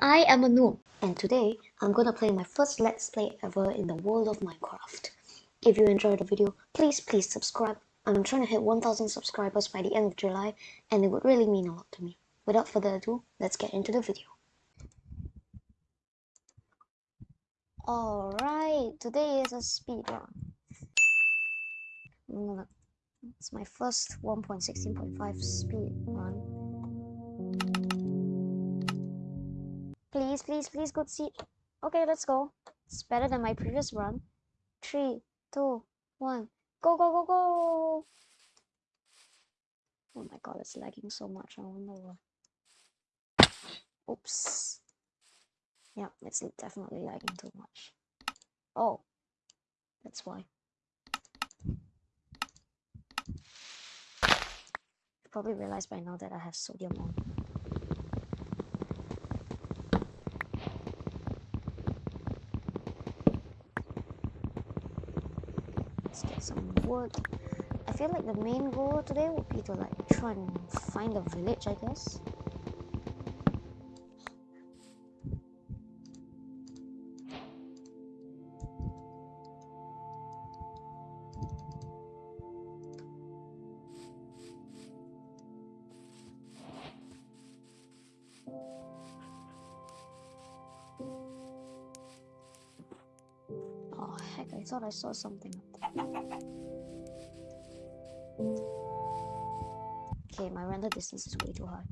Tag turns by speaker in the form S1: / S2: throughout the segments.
S1: I am a noob, and today I'm gonna play my first Let's Play ever in the world of Minecraft. If you enjoyed the video, please please subscribe. I'm trying to hit 1000 subscribers by the end of July, and it would really mean a lot to me. Without further ado, let's get into the video. Alright, today is a speed run. It's my first 1.16.5 speed run. Please, please, please, good seat. Okay, let's go. It's better than my previous run. Three, two, one. Go, go, go, go! Oh my god, it's lagging so much. I wonder why. Oops. Yeah, it's definitely lagging too much. Oh, that's why. You probably realized by now that I have sodium on. let's get some wood. I feel like the main goal today would be to like try and find a village, I guess. Oh heck, I thought I saw something up there. Okay, my render distance is way too high.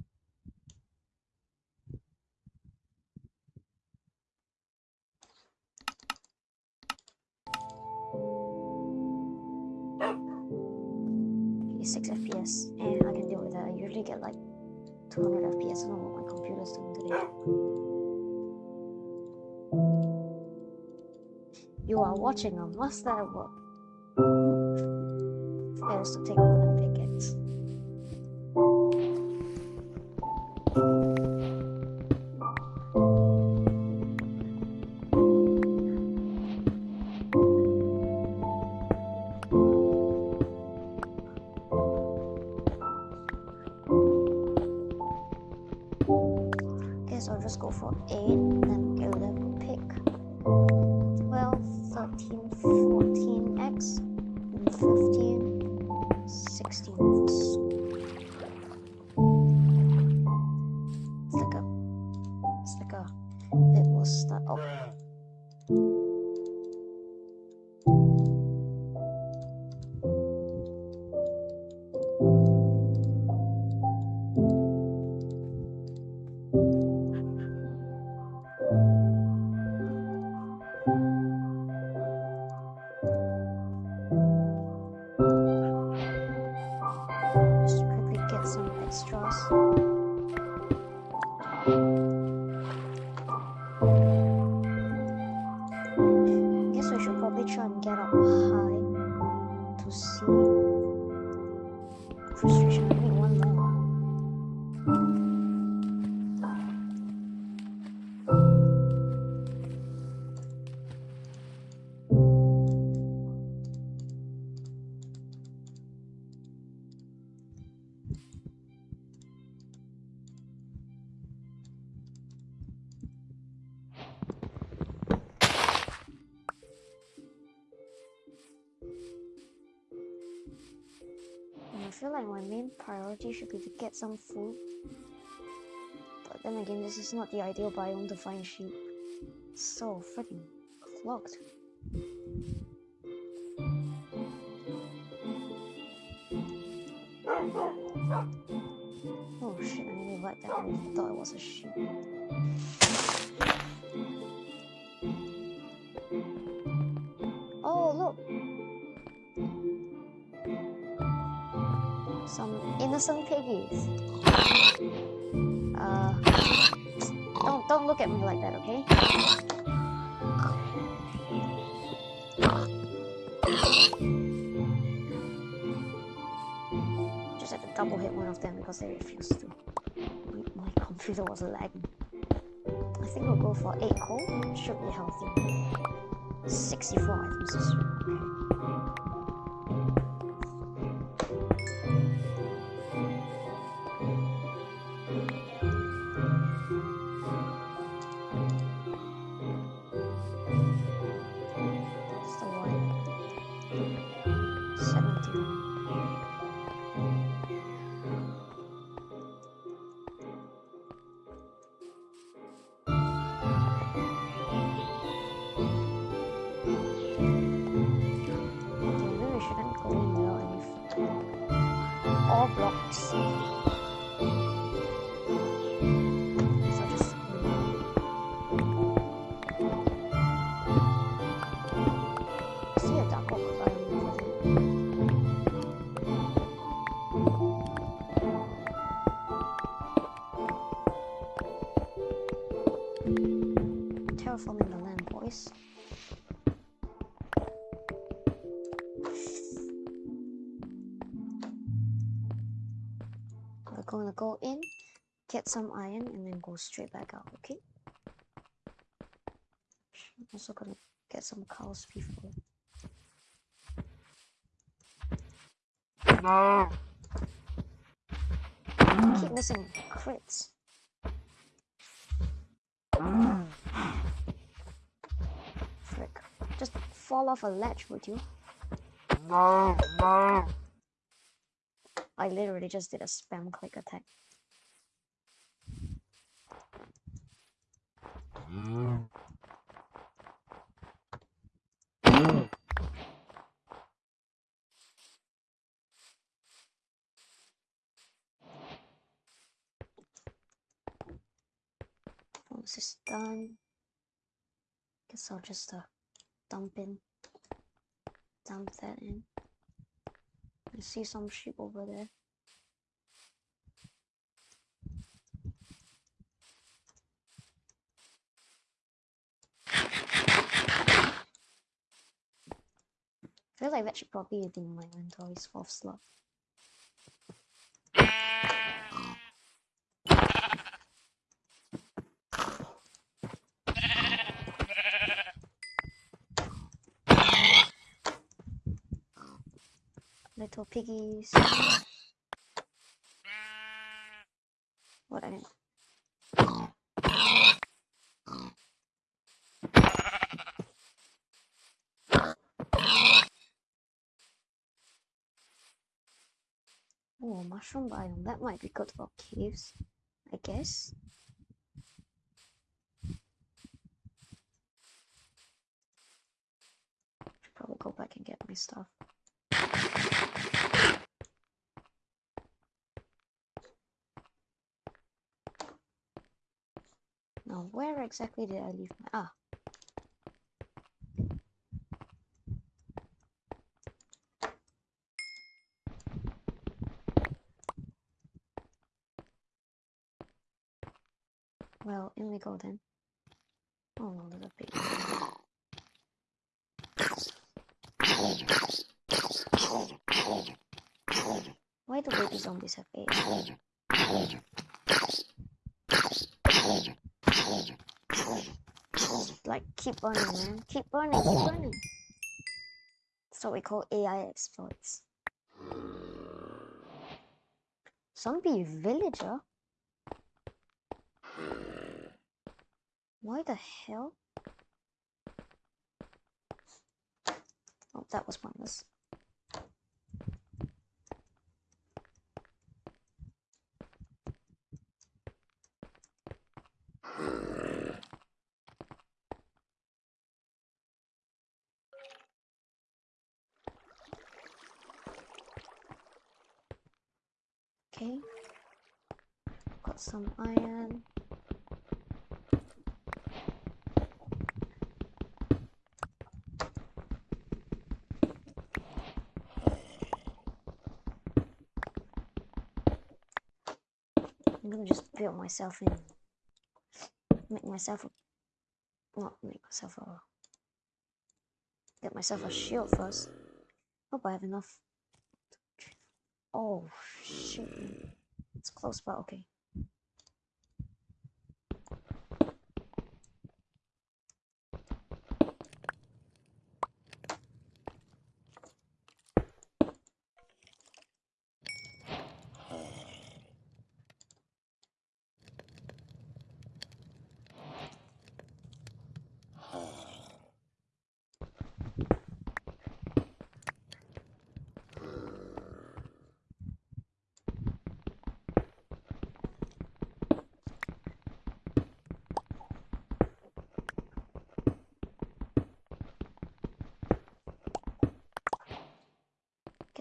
S1: Okay, 6 FPS, and I can deal with that. I usually get like 200 FPS. I don't know what my computer's doing today. You are watching a master at work. Fails to take a wooden pickaxe. Try and get up high to see priority should be to get some food. But then again, this is not the ideal biome to find sheep. So freaking clogged. Oh shit, I nearly let that I thought it was a sheep. Some piggies. Uh, don't don't look at me like that, okay? Just had to double hit one of them because they refused to. My computer was lagging. I think we'll go for 8 coal. Should be healthy. 64 items is okay. Blocks. So get some iron, and then go straight back out, okay? I'm also gonna get some cows before.
S2: No.
S1: I keep missing crits. Frick. Just fall off a ledge, would you?
S2: No. No.
S1: I literally just did a spam click attack. Once it's done, guess I'll just uh, dump in, dump that in. I see some sheep over there. Feel like that should probably be in my inventory's fourth slot. Little piggies. What I didn't. Oh, mushroom biome. That might be good for caves, I guess. Should probably go back and get my stuff. Now, where exactly did I leave my... Ah. Well, in go then. Oh there's a Why do baby zombies have AIDS? Like, keep burning, man. Keep burning, keep burning. That's what we call AI exploits. Zombie villager? Why the hell? Oh, that was pointless. Okay. Got some iron. Just build myself in. Make myself a. Not make myself a. Get myself a shield first. Hope I have enough. Oh, shit. It's close, but okay.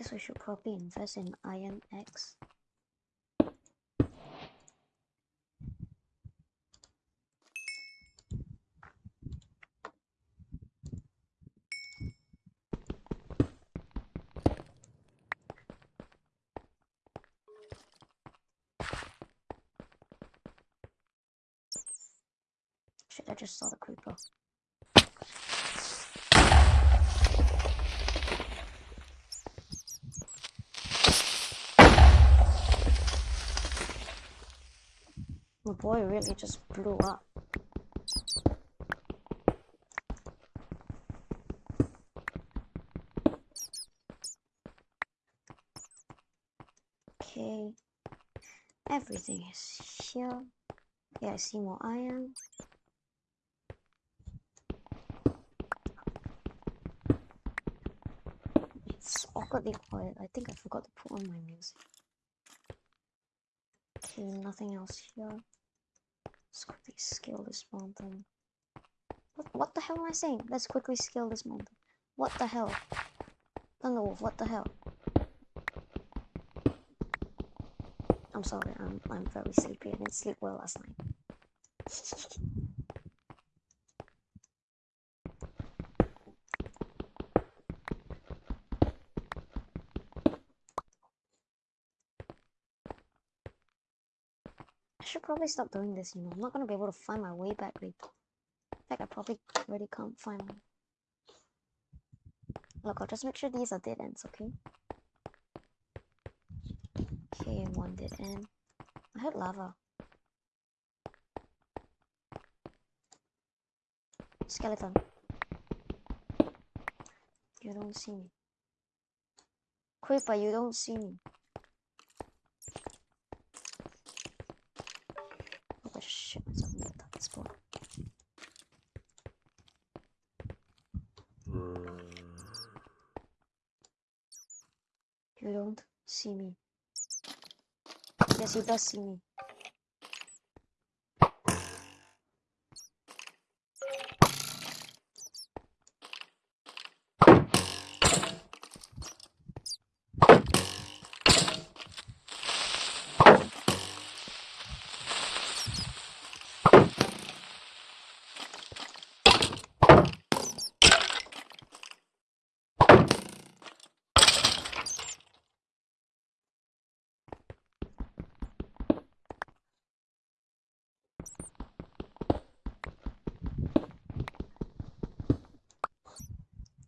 S1: guess we should probably invest in INX. Shit, I just saw the creeper. My boy really just blew up. Okay. Everything is here. Yeah, I see more iron. It's awkwardly quiet. I think I forgot to put on my music. Okay, nothing else here. Let's quickly scale this mountain. What, what the hell am I saying? Let's quickly scale this mountain. What the hell? Thunderwolf, what the hell? I'm sorry, I'm, I'm very sleepy. I didn't sleep well last night. I should probably stop doing this, you know. I'm not gonna be able to find my way back later. In fact, I probably already can't find my... Look, I'll just make sure these are dead ends, okay? Okay, one dead end. I heard lava. Skeleton. You don't see me. Creeper, you don't see me. Oh, I just shit myself in the top spot. You don't see me. Yes, he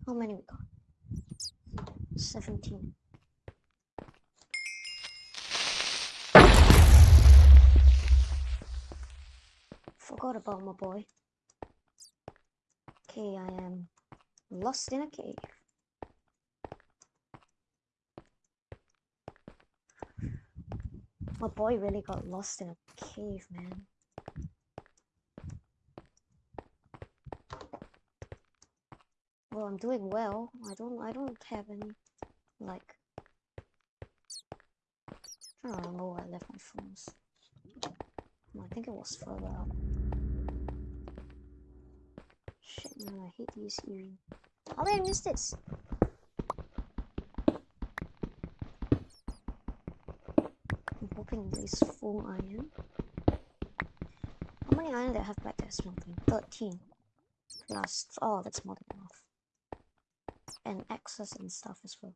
S1: How many we got? 17. Forgot about my boy. Okay, I am lost in a cave. My boy really got lost in a cave, man. Well, I'm doing well. I don't I don't have any like I don't remember where I left my phones. I think it was further up. Shit man, I hate these earrings. How did I miss this? I'm hoping full iron. How many iron do I have back there smelting? 13. Plus, oh, that's more than and access and stuff as well.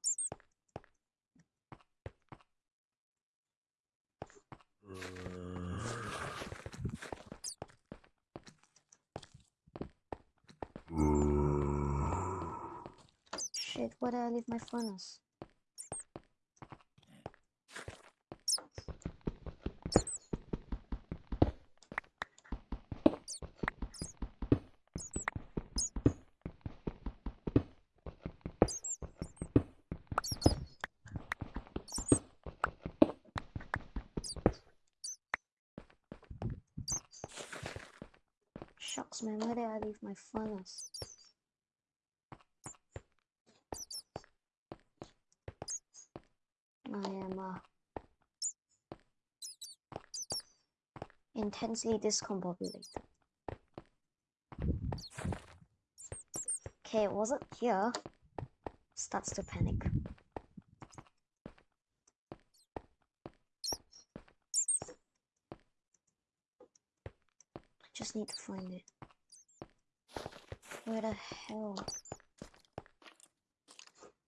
S1: Shit, where did I leave my furnace? Shucks, man, my furnace? I am uh, intensely discombobulated. Okay, it wasn't here. Starts to panic. I just need to find it. Where the hell?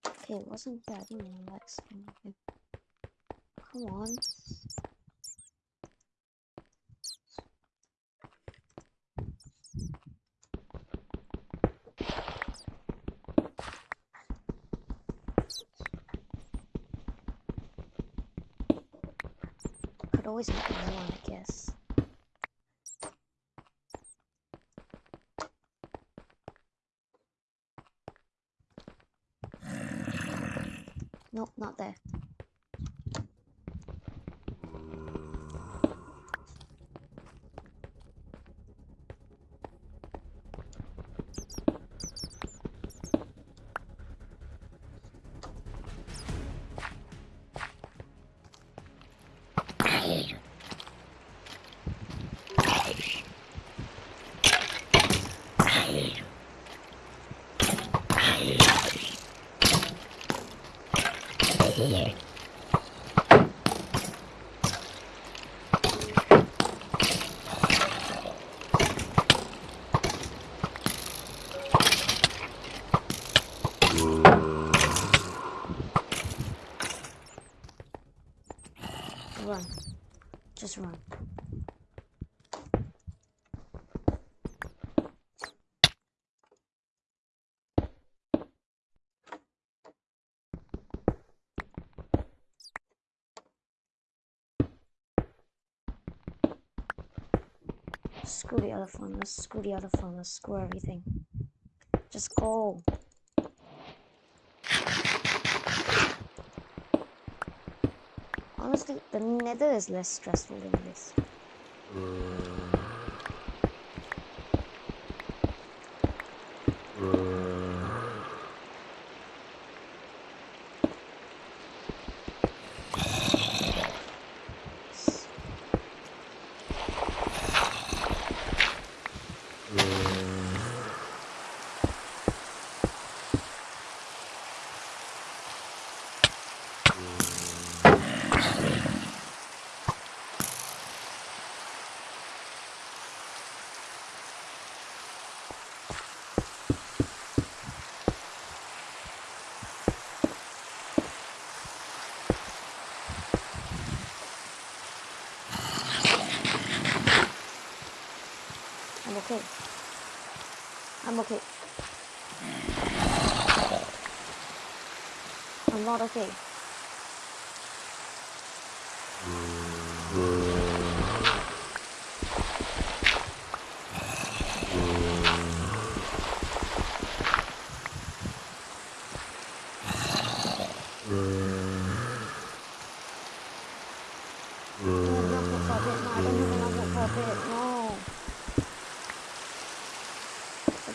S1: Okay, it wasn't that even Lex. Come on. could always make more, I guess. Not there. Run. Just run. Screw the other phone, let's screw the other phone, let's screw everything. Just go. Honestly, the nether is less stressful than this. Uh, I'm okay. I'm okay. I'm not okay.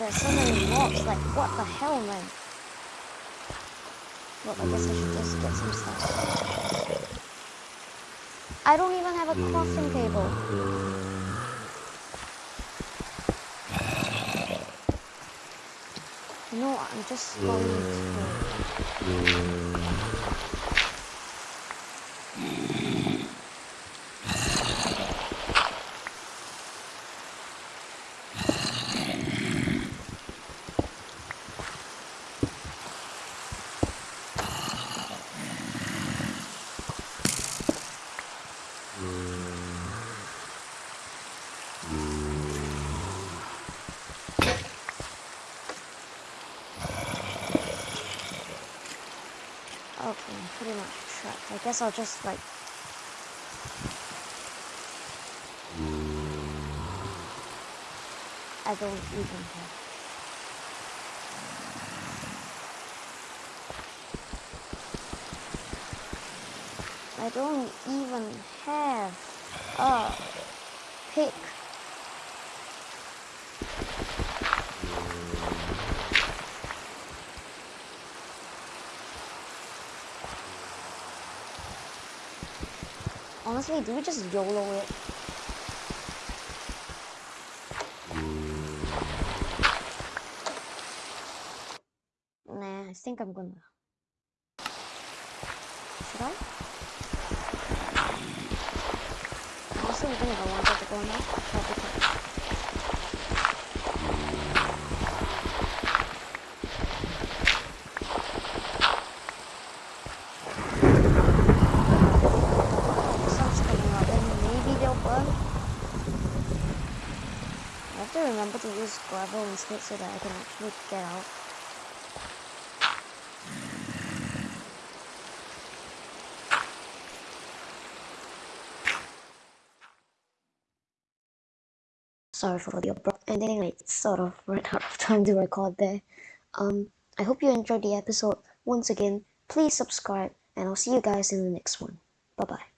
S1: There's so many mobs. Like, what the hell, man? Well, I guess I should just get some stuff. I don't even have a crafting table. You know? I'm just going to go. Okay, I'm pretty much trapped. I guess I'll just like. I don't even have. I don't even have a pick. Honestly, do we just YOLO it? Nah, I think I'm gonna. to use gravel and so that I can actually get out. Sorry for the abrupt ending, I sort of ran out of time to record there. Um, I hope you enjoyed the episode. Once again, please subscribe, and I'll see you guys in the next one. Bye-bye.